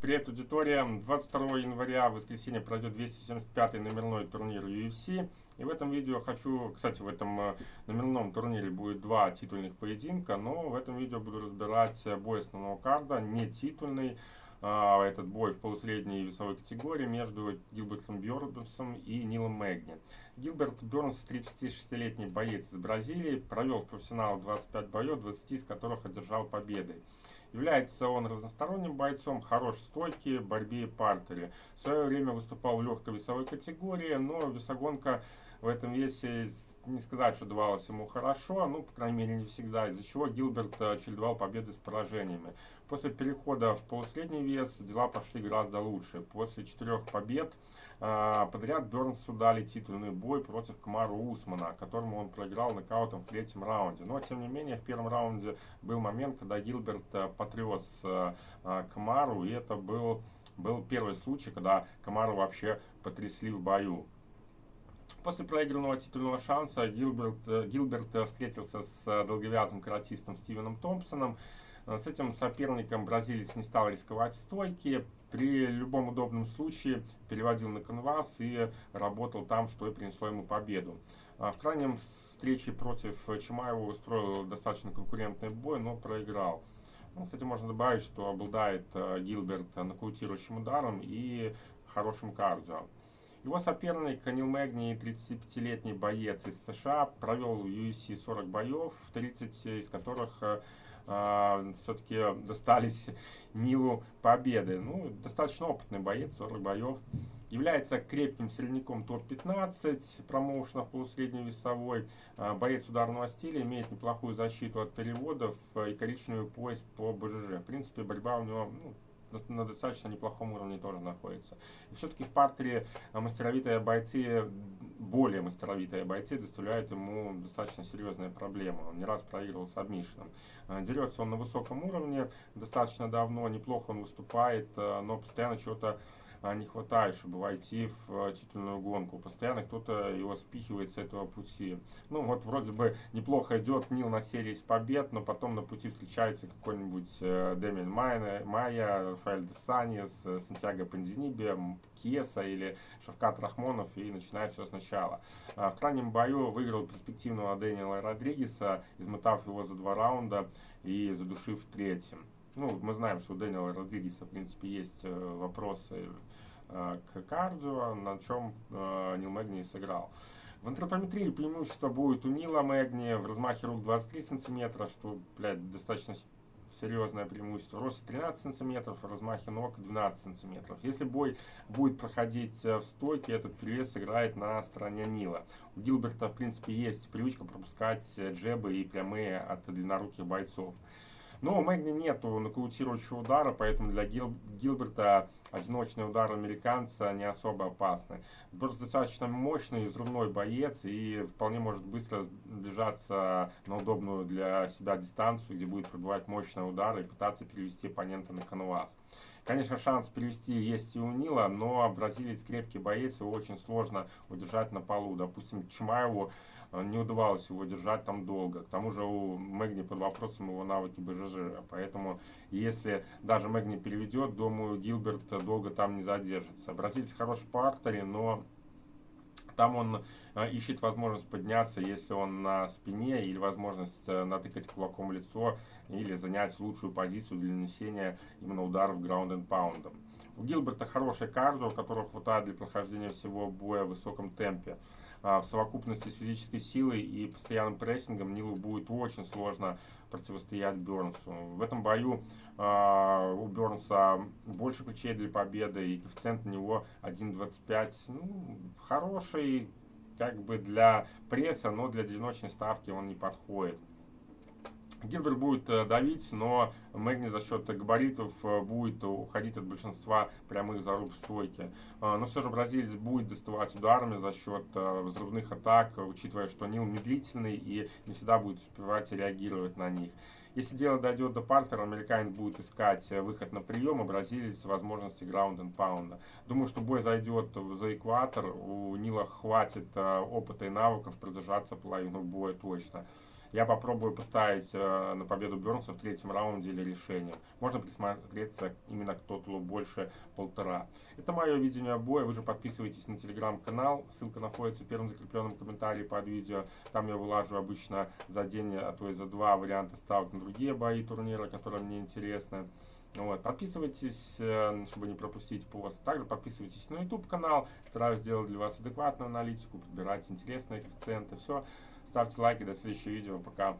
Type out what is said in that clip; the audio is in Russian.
Привет, аудитория! 22 января, в воскресенье, пройдет 275-й номерной турнир UFC. И в этом видео хочу, кстати, в этом э, номерном турнире будет два титульных поединка, но в этом видео буду разбирать бой основного карда, не титульный. А, этот бой в полусредней весовой категории между Гилбертом Бёрнсом и Нилом Мэгни. Гилберт Бёрнс, 36-летний боец из Бразилии, провел в профессионал 25 боев, 20 из которых одержал победы. Является он разносторонним бойцом, хорош в стойке, борьбе и партере. В свое время выступал в легкой весовой категории, но весогонка в этом весе не сказать, что давалось ему хорошо, ну, по крайней мере, не всегда, из-за чего Гилберт э, чередовал победы с поражениями. После перехода в полусредний вес дела пошли гораздо лучше. После четырех побед э, подряд Бернсу дали титульный бой против Камару Усмана, которому он проиграл нокаутом в третьем раунде. Но, тем не менее, в первом раунде был момент, когда Гилберт э, потряс Камару, и это был, был первый случай, когда Камару вообще потрясли в бою. После проигранного титульного шанса Гилберт, э, Гилберт э, встретился с э, долговязым каратистом Стивеном Томпсоном. С этим соперником бразилец не стал рисковать стойки. При любом удобном случае переводил на канвас и работал там, что и принесло ему победу. В крайнем встрече против Чимаева устроил достаточно конкурентный бой, но проиграл. Ну, кстати, можно добавить, что обладает Гилберт нокаутирующим ударом и хорошим кардио. Его соперник Нил Мэгни, 35-летний боец из США, провел UFC 40 боев, 30 из которых э, э, все-таки достались Нилу победы. Ну, достаточно опытный боец, 40 боев. Является крепким средняком топ-15 промоушенов полусредней весовой. Э, боец ударного стиля, имеет неплохую защиту от переводов и коричневый пояс по БЖЖ. В принципе, борьба у него ну, на достаточно неплохом уровне тоже находится. И все-таки в партере э, мастеровитые бойцы, более мастеровитые бойцы доставляют ему достаточно серьезные проблемы. Он не раз проигрывал с обмишином. Э, дерется он на высоком уровне, достаточно давно, неплохо он выступает, э, но постоянно чего-то не хватает, чтобы войти в а, титульную гонку. Постоянно кто-то его спихивает с этого пути. Ну вот вроде бы неплохо идет Нил на серии с побед, но потом на пути встречается какой-нибудь э, Демин Майя, Рафаэль Десанис, э, Сантьяго Пандинибе, Кеса или Шавкат Рахмонов и начинает все сначала. А, в крайнем бою выиграл перспективного Дэниела Родригеса, измотав его за два раунда и задушив в третьем. Ну, мы знаем, что у Дэниела Родригеса, в принципе, есть э, вопросы э, к кардио, на чем э, Нил Мэгни сыграл. В антропометрии преимущество будет у Нила Мэгни в размахе рук 23 сантиметра, что, блядь, достаточно серьезное преимущество. Рост 13 сантиметров, размахе ног 12 сантиметров. Если бой будет проходить в стойке, этот перевес играет на стороне Нила. У Гилберта, в принципе, есть привычка пропускать джебы и прямые от длинноруких бойцов. Но у Мэгни нету нокаутирующего удара, поэтому для Гил, Гилберта одиночный удар американца не особо опасный. Просто достаточно мощный взрывной боец и вполне может быстро сближаться на удобную для себя дистанцию, где будет пробивать мощные удары и пытаться перевести оппонента на канвас. Конечно, шанс перевести есть и у Нила, но бразилец крепкий боец, его очень сложно удержать на полу. Допустим, Чмаеву э, не удавалось его держать там долго. К тому же у Мэгни под вопросом его навыки БЖЖ. Поэтому, если даже Мэгни переведет, думаю, Гилберт долго там не задержится. Бразилец хороший по артере, но там он э, ищет возможность подняться, если он на спине, или возможность э, натыкать кулаком лицо, или занять лучшую позицию для нанесения именно ударов ground and pound. У Гилберта хорошая кардио, которого хватает для прохождения всего боя в высоком темпе. А, в совокупности с физической силой и постоянным прессингом Нилу будет очень сложно противостоять Бернсу. В этом бою у Бернса больше ключей для победы и коэффициент на него 1.25. Ну, хороший как бы для пресса, но для одиночной ставки он не подходит. Гилберт будет э, давить, но Мэгни за счет габаритов э, будет уходить от большинства прямых заруб в стойке. Э, но все же бразилец будет доставать ударами за счет взрывных атак, учитывая, что Нил медлительный и не всегда будет успевать реагировать на них. Если дело дойдет до партера, американец будет искать выход на прием, а бразилец возможности граунд and паунда. Думаю, что бой зайдет за экватор, у Нила хватит опыта и навыков продержаться половину боя точно. Я попробую поставить э, на победу Бернса в третьем раунде или решением. Можно присмотреться именно к тоталу больше полтора. Это мое видение боя. Вы же подписывайтесь на телеграм-канал. Ссылка находится в первом закрепленном комментарии под видео. Там я вылажу обычно за день, а то и за два варианты ставок на другие бои турнира, которые мне интересны. Вот. Подписывайтесь, э, чтобы не пропустить пост. Также подписывайтесь на YouTube канал. Стараюсь сделать для вас адекватную аналитику, подбирать интересные коэффициенты. Все. Ставьте лайки. До следующего видео. Пока.